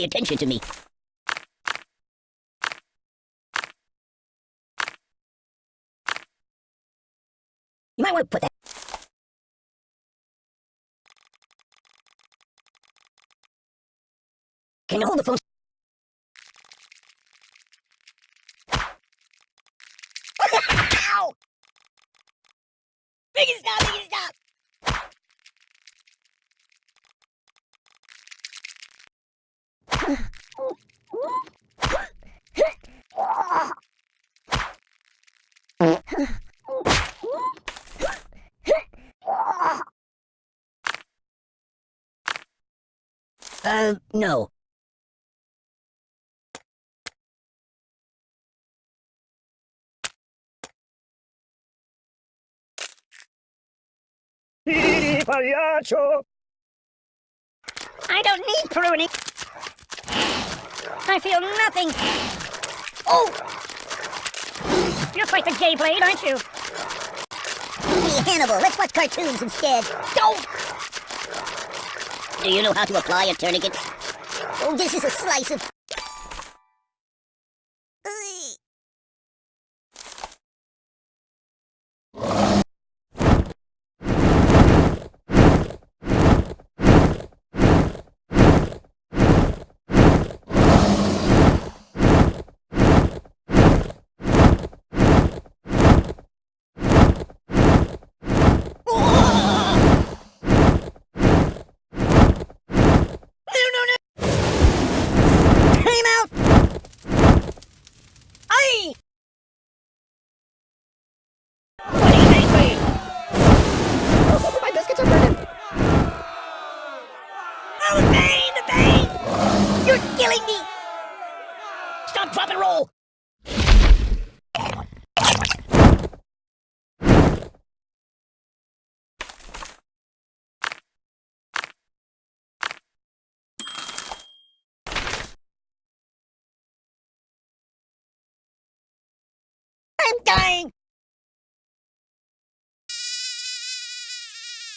pay attention to me. You might want to put that. Can you hold the phone? Ow! Make it stop! Make it stop! Uh, no. pagliaccio! I don't need pruning. I feel nothing. Oh! You're quite the gay blade, aren't you? Hey, Hannibal, let's watch cartoons instead. Don't! Do you know how to apply a tourniquet? Oh, this is a slice of... Ugh. No, no, no! Time out! Aye! What do you think, me? Oh, my biscuits are burning! Oh, the pain, the pain! You're killing me! Stop, drop, and roll! I'm dying!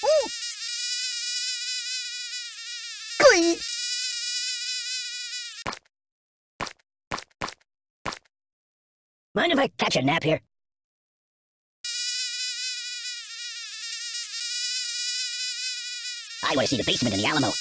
Ooh. Please! Mind if I catch a nap here? I want to see the basement in the Alamo.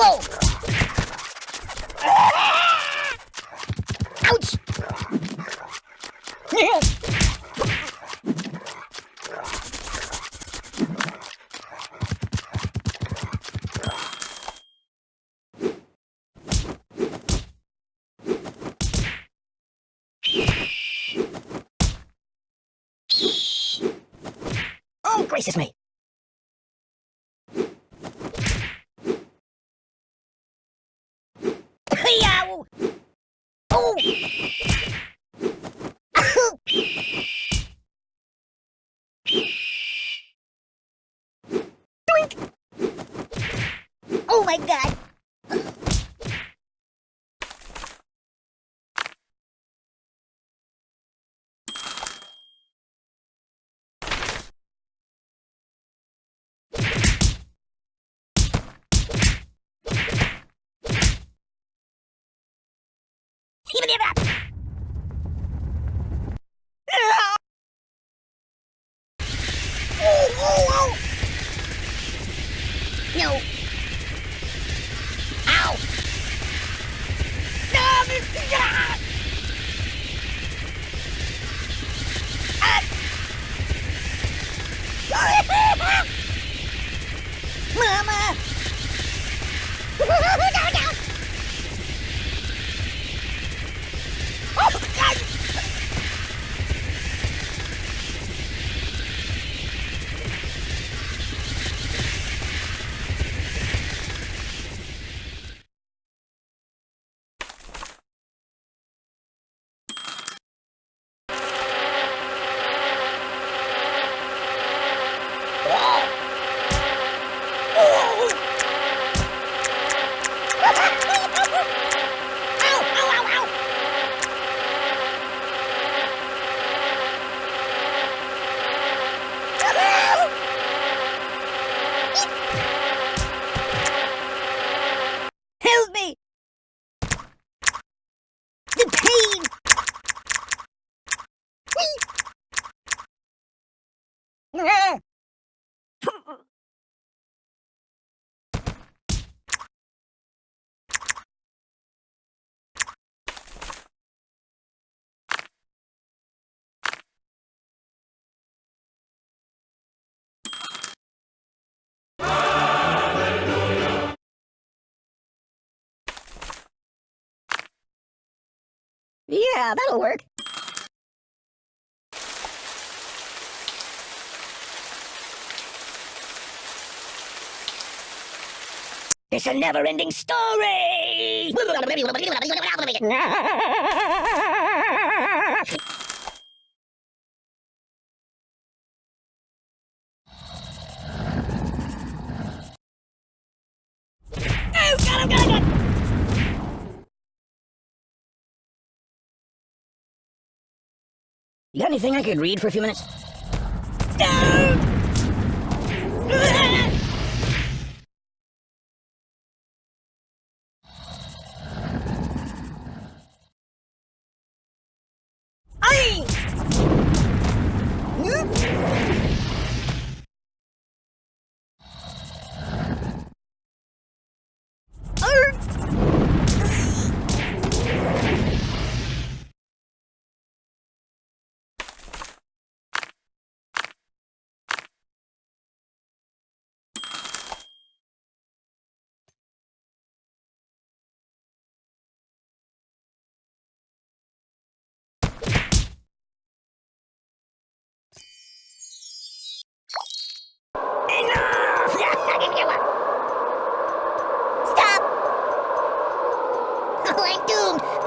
Whoa! Ouch! Oh, gracious me! Yow! Oh! Doink! Oh my god! I... Yeah, that'll work. It's a never-ending story! You got anything I could read for a few minutes?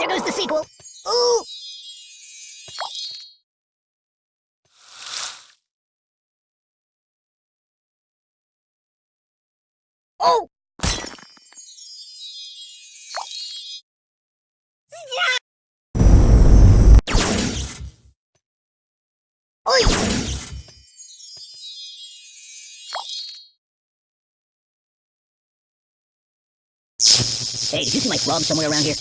There goes the sequel. Ooh! Oh! Hey, did you see my frog somewhere around here?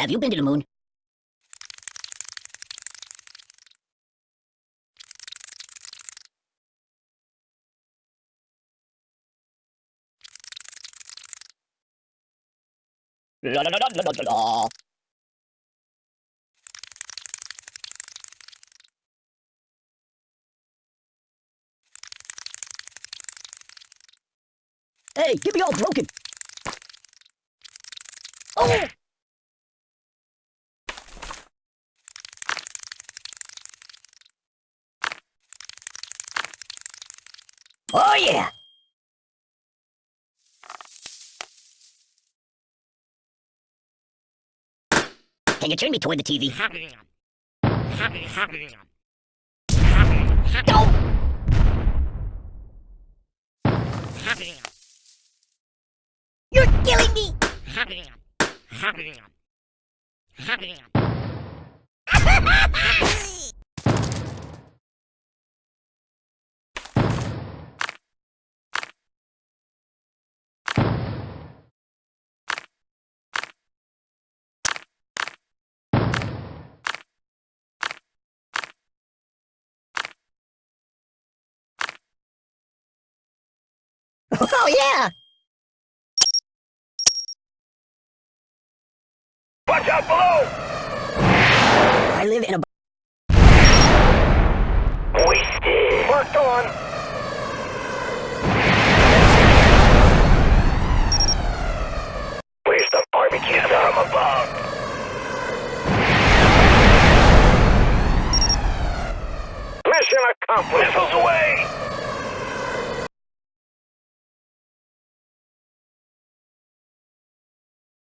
Have you been to the moon? La la la la la la la. Hey, get me all broken. Oh! Oh yeah! Can you turn me toward the TV? You're killing me! Oh yeah! Watch out below! I live in a. Wasted. Worked on.